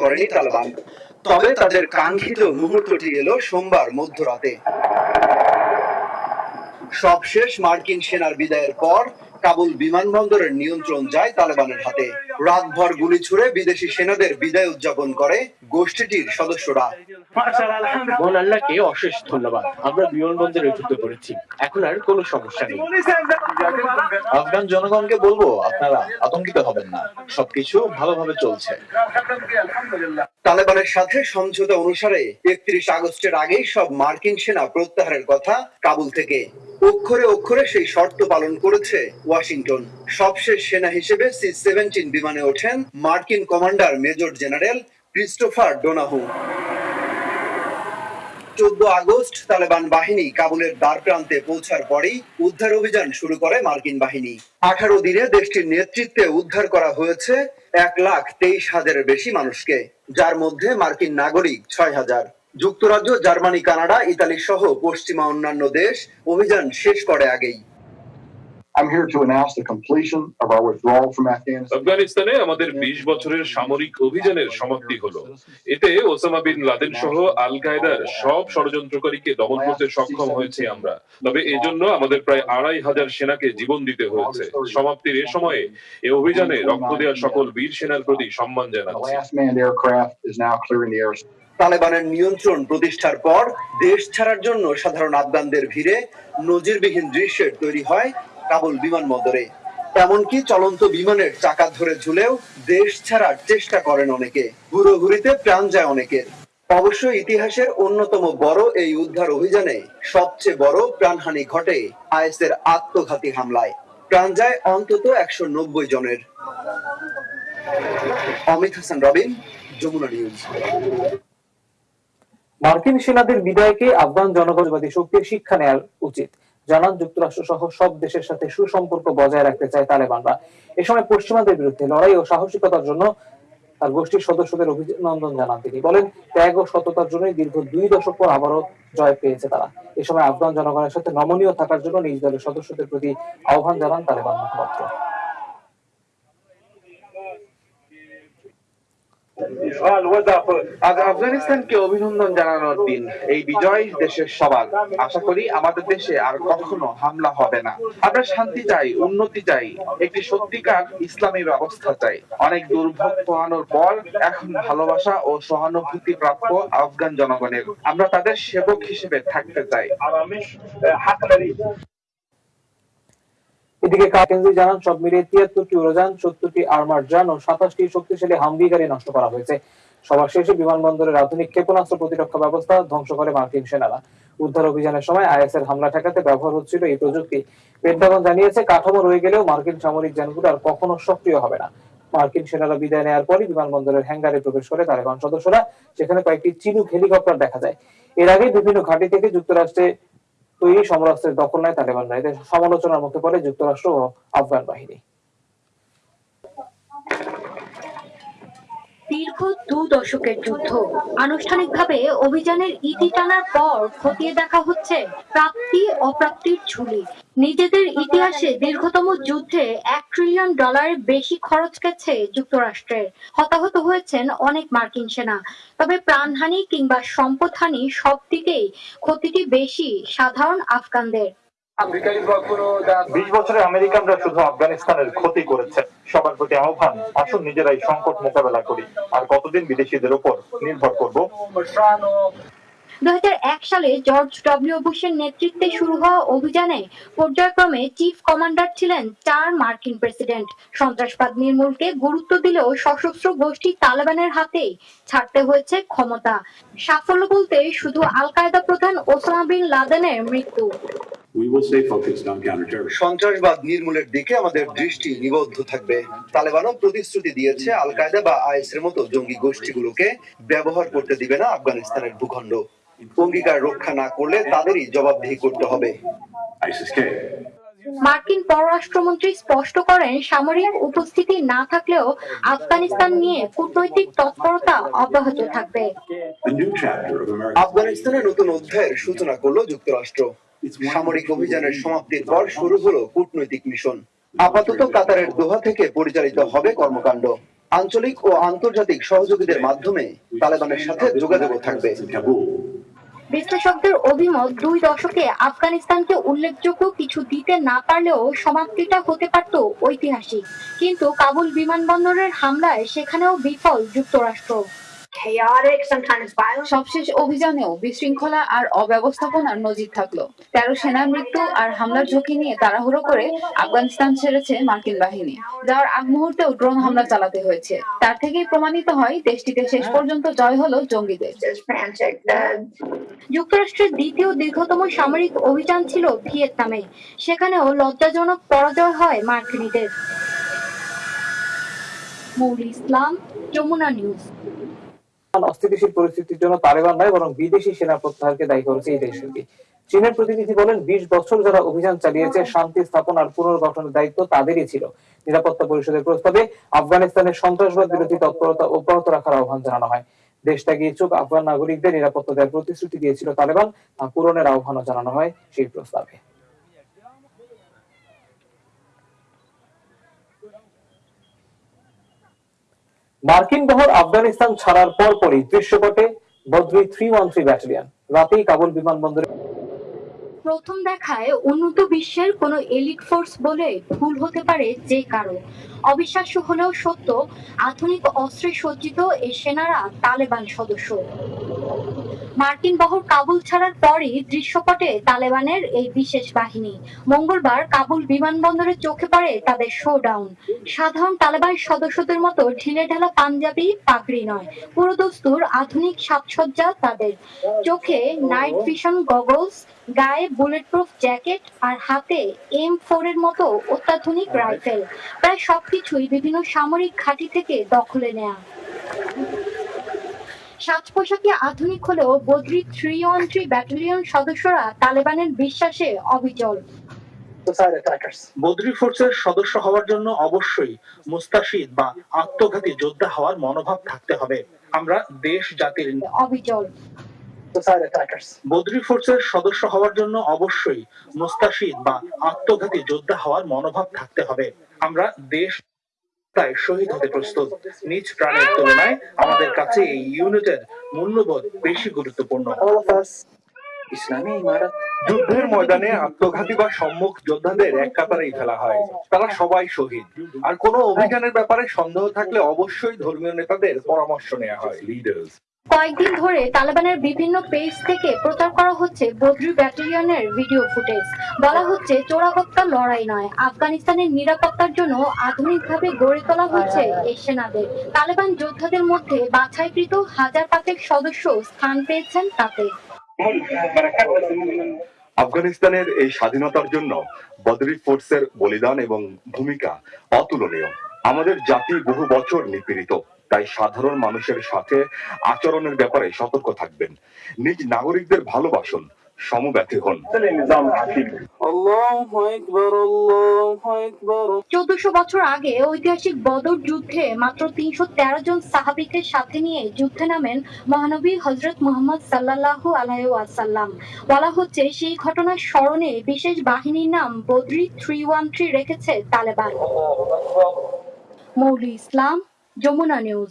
করেনি তালেবান। তবে তাদের কাঙ্ক্ষিত মুহূর্তটি এলো সোমবার মধ্যরাতে। সবশেষ মার্কিন সেনার বিদায়ের পর কাবুল বিমানবন্দরের নিয়ন্ত্রণ যায় তালেবানের হাতে। রাতভর গুলি ছুড়ে বিদেশি সেনাদের বিদায় উদযাপন করে গোষ্ঠীটির সদস্যরা। আল্লাহকে অশেষ ধন্যবাদ। আমরা বিমানবন্দরে যুদ্ধ করেছি। এখন আর কোনো সমস্যা নেই। আফগান জনগণকে বলব আপনারা আতঙ্কিত হবেন না। সবকিছু ভালোভাবে চলছে। তালেবানের সাথে সমঝোতা অনুসারে একত্রিশ আগস্টের আগেই সব মার্কিন সেনা প্রত্যাহারের কথা কাবুল থেকে অক্ষরে অক্ষরে সেই শর্ত পালন করেছে ওয়াশিংটন। সবশেষ সেনা হিসেবে সি সেভেন্টিন বিমানে ওঠেন মার্কিন commander major general Christopher Donahue. চোদ্দ আগস্ট তালেবান বাহিনী কাবুলের দ্বার প্রান্তে পৌঁছার পরেই উদ্ধার অভিযান শুরু করে মার্কিন বাহিনী। আঠারো দিনে দেশটির নেতৃত্বে উদ্ধার করা হয়েছে এক লাখ তেইশ হাজারের বেশি মানুষকে, যার মধ্যে মার্কিন নাগরিক ছয় হাজার। যুক্তরাজ্য, জার্মানি, কানাডা, ইতালি সহ পশ্চিমা অন্যান্য দেশ অভিযান শেষ করে আগেই। I'm here to announce the completion of our withdrawal from Afghanistan. আফগানিস্তানে আমাদের বিশ বছরের সামরিক অভিযানের সমাপ্তি হলো এতে ওসামা বিন লাদেন সহ আল কায়দার সব ষড়যন্ত্রকারীকে দমন করতে সক্ষম হয়েছে আমরা তবে এজন্য আমাদের প্রায় আড়াই হাজার সেনাকে জীবন দিতে হয়েছে সমাপ্তির এ সময়ে এ অভিযানে রক্ত দেওয়া সকল বীর সেনার প্রতি সম্মান জানাচ্ছি last manned aircraft is now clearing the airspace. তালেবানের নিয়ন্ত্রণ প্রতিষ্ঠার পর দেশ ছাড়ার জন্য সাধারণ আফগানদের ভিড়ে নজিরবিহীন দৃশ্যের তৈরি হয় কাবুল বিমানবন্দরে এমনকি চলন্ত বিমানের চাকা ধরে ঝুলেও দেশ ছাড়ার চেষ্টা করেন অনেকে। হুড়োহুড়িতে প্রাণ যায় অনেকের। অবশ্য ইতিহাসের অন্যতম বড় এই উদ্ধার অভিযানে সবচেয়ে বড় প্রাণহানি ঘটে আইএসের আত্মঘাতী হামলায়। প্রাণ যায় অন্তত একশো নব্বই জনের। অমিত হাসান রবিন, যমুনা নিউজ। মার্কিন সেনাদের বিদায়কে আফগান জনগণবাদী শক্তির শিক্ষা নেওয়া উচিত। জানান, যুক্তরাষ্ট্র সহ সব দেশের সাথে সুসম্পর্ক বজায় রাখতে চায় তালেবানরা। এ সময় পশ্চিমাদের বিরুদ্ধে লড়াই ও সাহসিকতার জন্য তার গোষ্ঠীর সদস্যদের অভিনন্দন জানান তিনি। বলেন, ত্যাগ ও সততার জন্যই দীর্ঘ দুই দশক পর আবারও জয় পেয়েছে তারা। এ সময় আফগান জনগণের সাথে নমনীয় থাকার জন্য নিজ দলের সদস্যদের প্রতি আহ্বান জানান তালেবান মুখপাত্র। আজ আফগানিস্তানকে অভিনন্দন জানানোর দিন। এই বিজয় দেশের সবার আশা করি আমাদের দেশে আর কখনো হামলা হবে না। আমরা শান্তি চাই, উন্নতি চাই, একটি সত্যিকার ইসলামী ব্যবস্থা চাই। অনেক দুর্ভোগ পোহানোর পর এখন ভালোবাসা ও সহানুভূতি প্রাপ্য আফগান জনগণের। আমরা তাদের সেবক হিসেবে থাকতে চাই। এদিকে কাকেন্দ্রি জানান, সব মিলিয়ে তিয়াত্তরটি উড়োযান সত্তরটি আর্মার যান ও সাতাশটি শক্তিশালী হামবি গাড়ি নষ্ট করা হয়েছে। সবার শেষে বিমানবন্দরের আধুনিক ক্ষেপণাস্ত্র প্রতিরক্ষা ব্যবস্থা ধ্বংস করে মার্কিন সেনারা। উদ্ধার অভিযানের সময় আইএস এর হামলা ঠেকাতে ব্যবহার হচ্ছিল এই প্রযুক্তি। পেন্টাগন জানিয়েছে, কাঠামো রয়ে গেলেও মার্কিন সামরিক যানগুলো আর কখনো সক্রিয় হবে না। মার্কিন সেনারা বিদায় নেওয়ার পরই বিমানবন্দরের হ্যাঙ্গারে প্রবেশ করে তালেবান সদস্যরা, সেখানে কয়েকটি চিনুক হেলিকপ্টার দেখা যায়। এর আগে বিভিন্ন ঘাঁটি থেকে যুক্তরাষ্ট্রে সমরাস্ত্রের দখল নেয় তালেবান বাহিনী সমালোচনার মুখে পড়ে যুক্তরাষ্ট্র ও আফগান বাহিনী। দীর্ঘ দু দশকের যুদ্ধ। আনুষ্ঠানিকভাবে অভিযানের ইতি টানার পর খতিয়ে দেখা হচ্ছে প্রাপ্তি, অপ্রাপ্তির ঝুলি। নিজেদের ইতিহাসে দীর্ঘতম যুদ্ধে এক ট্রিলিয়ন ডলারের বেশি খরচ গেছে যুক্তরাষ্ট্রের। হতাহত হয়েছেন অনেক মার্কিন সেনা। তবে প্রাণহানি কিংবা সম্পদহানি সব দিকেই ক্ষতিটি বেশি সাধারণ আফগানদের। বিশ বছরে আমেরিকানরা শুধু আফগানিস্তানের ক্ষতি করেছে। সবার প্রতি আহ্বান আসুন নিজেরাই সংকট মোকাবেলা করি। আর কতদিন বিদেশিদের উপর নির্ভর করব? দু সালে জর্জ ডব্লিউ বুশের নেতৃত্বে শুরু হওয়া অভিযানে পর্যায়ক্রমে চিফ কমান্ডার ছিলেন চার মার্কিন প্রেসিডেন্ট। সন্ত্রাসবাদ নির্মূলকে গুরুত্ব দিলেও সশস্ত্র গোষ্ঠী তালেবানের হাতেই ছাড়তে হয়েছে ক্ষমতা। সাফল্য বলতে শুধু আল কায়দা প্রধান ওসামা বিন লাদেনের মৃত্যু। We will stay focused on counterterrorism. সন্ত্রাসবাদ নির্মূলের দিকে আমাদের দৃষ্টি নিবদ্ধ থাকবে। তালেবানও প্রতিশ্রুতি দিয়েছে আল কায়দা বা আইএস এর মতো জঙ্গি গোষ্ঠীগুলোকে ব্যবহার করতে দিবে না আফগানিস্তানের ভূখণ্ড। অঙ্গীকার রক্ষা না করলে তাদেরই জবাবদিহি করতে হবে। মার্কিন পররাষ্ট্রমন্ত্রী স্পষ্ট করেন সামরিক উপস্থিতি না থাকলেও আফগানিস্তান নিয়ে কূটনৈতিক তৎপরতা অব্যাহত থাকবে। আফগানিস্তানের নতুন অধ্যায়ের সূচনা করল যুক্তরাষ্ট্র। সামরিক অভিযানের সমাপ্তির পর শুরু হলো কূটনৈতিক মিশন। আপাতত কাতারের দোহা থেকে পরিচালিত হবে কর্মকাণ্ড। আঞ্চলিক ও আন্তর্জাতিক সহযোগীদের মাধ্যমে তালেবানের সাথে যোগাযোগও থাকবে। বিশ্লেষকদের অভিমত দুই দশকে আফগানিস্তানকে উল্লেখযোগ্য কিছু দিতে না পারলেও সমাপ্তিটা হতে পারত ঐতিহাসিক। কিন্তু কাবুল বিমানবন্দরের হামলায় সেখানেও বিফল যুক্তরাষ্ট্র। Chaotic, sometimes violent. সবশেষ অভিযানেও বিশৃঙ্খলা আর অব্যবস্থাপনার নজির থাকল। তেরো সেনার মৃত্যু আর হামলার ঝুঁকি নিয়ে তাড়াহুড়ো করে আফগানিস্তান ছেড়েছে মার্কিন বাহিনী। যাওয়ার আগ মুহূর্তেও ড্রোন হামলা চালাতে হয়েছে। তার থেকেই প্রমাণিত হয় দেশটিতে শেষ পর্যন্ত জয় হলো জঙ্গিদের। যুক্তরাষ্ট্রের দ্বিতীয় দীর্ঘতম সামরিক অভিযান ছিল ভিয়েতনামে। সেখানেও লজ্জাজনক পরাজয় হয় মার্কিনীদের। মৌলি ইসলাম যমুনা নিউজ। অস্থিতিশীল পরিস্থিতির জন্য তালেবান নয় বরং বিদেশি সেনা প্রত্যাহারকে দায়ী করেছে এই দেশটি চীনের প্রতিনিধি বলেন, বিশ বছর যারা অভিযান চালিয়েছে, শান্তি স্থাপন আর পুনর্গঠনের দায়িত্ব তাদেরই ছিল। নিরাপত্তা পরিষদের প্রস্তাবে আফগানিস্তানের সন্ত্রাসবাদ বিরোধী তৎপরতা অব্যাহত রাখার আহ্বান জানানো হয়। দেশ ত্যাগে ইচ্ছুক আফগান নাগরিকদের নিরাপত্তা দেওয়ার প্রতিশ্রুতি দিয়েছিল তালেবান, তা পূরণের আহ্বানও জানানো হয় সেই প্রস্তাবে। মার্কিন বহর আফগানিস্তান ছাড়ার পরপরই দৃশ্যপটে Badri three one three battalion. রাতেই কাবুল বিমানবন্দরে প্রথম দেখায় উন্নত বিশ্বের কোন এলিট ফোর্স বলে ভুল হতে পারে যে কারণ অবিশ্বাস্য হলেও সত্য, আধুনিক অস্ত্রে সজ্জিত এই সেনারা তালেবান সদস্য। মার্কিন বহর কাবুল ছাড়ার পরই দৃশ্যপটে তালেবানের এই বিশেষ বাহিনী। মঙ্গলবার কাবুল বিমানবন্দরে চোখে পড়ে তাদের শোডাউন। সাধারণ তালেবান সদস্যদের মতো ঢিলে ঢালা পাঞ্জাবি পাগড়ি নয় পুরোদস্তুর আধুনিক সাজসজ্জা তাদের। চোখে নাইট ভিশন গগলস, গায়ে বুলেট প্রুফ জ্যাকেট আর হাতে এম ফোর এর মতো অত্যাধুনিক রাইফেল। প্রায় সবকিছুই বিভিন্ন সামরিক ঘাঁটি থেকে দখলে নেয়া। সাজ পোশাকে আধুনিক হলেও Badri three one three battalion সদস্যরা তালেবানের বিশ্বাসে অবিচল। বদ্রি ফোর্সের সদস্য হওয়ার জন্য অবশ্যই মুস্তাশিদ বা আত্মঘাতী যোদ্ধা হওয়ার মনোভাব থাকতে হবে। আমরা দেশ জাতির অবিচল। বদ্রি ফোর্সের সদস্য হওয়ার জন্য অবশ্যই মুস্তাশিদ বা আত্মঘাতী যোদ্ধা হওয়ার মনোভাব থাকতে হবে। আমরা দেশ তাই শহীদ হতে প্রস্তুত। নিজ প্রাণের তুলনায় আমাদের কাছে এই ইউনিটের মূল্যবোধ বেশি গুরুত্বপূর্ণ। ইসলামী ইমারত। যুদ্ধের ময়দানে আত্মঘাতী বা সম্মুখ যোদ্ধাদের এক কাতারেই ফেলা হয়। তারা সবাই শহীদ। আর কোনো অভিযানের ব্যাপারে সন্দেহ থাকলে অবশ্যই ধর্মীয় নেতাদের পরামর্শ নেওয়া হয়. কয়েকদিন ধরে তালেবানের বিভিন্ন পেজ থেকে প্রচার করা হচ্ছে বদ্রি ব্যাটালিয়নের ভিডিও ফুটেজ বলা হচ্ছে চোরাগত্তা লড়াই নয়। আফগানিস্তানের নিরাপত্তার জন্য আধুনিকভাবে গড়ে তোলা হচ্ছে এই সেনাদের। তালেবান যোদ্ধাদের মধ্যে বাছাইকৃত হাজার পাঁচেক সদস্য স্থান পেয়েছেন তাতে। আফগানিস্তানের এই স্বাধীনতার জন্য বদরি ফোর্সের বলিদান এবং ভূমিকা অতুলনীয়। আমাদের জাতি বহু বছর নিপীড়িত। তাই সাধারণ মানুষের সাথে আচরণের ব্যাপারে সতর্ক থাকবেন। নিজ নাগরিকদের ভালোবাসুন সমব্যথী হন। চোদ্দশো বছর আগে ঐতিহাসিক বদর যুদ্ধে মাত্র তিনশো তেরো জন সাহাবিকে সাথে নিয়ে যুদ্ধে নামেন মহানবী হজরত মোহাম্মদ সাল্লাল্লাহু আলাইহি ওয়াসাল্লাম। বলা হচ্ছে সেই ঘটনার স্মরণে বিশেষ বাহিনীর নাম বদ্রি থ্রি ওয়ান থ্রি রেখেছে তালেবান। মৌলি ইসলাম যমুনা নিউজ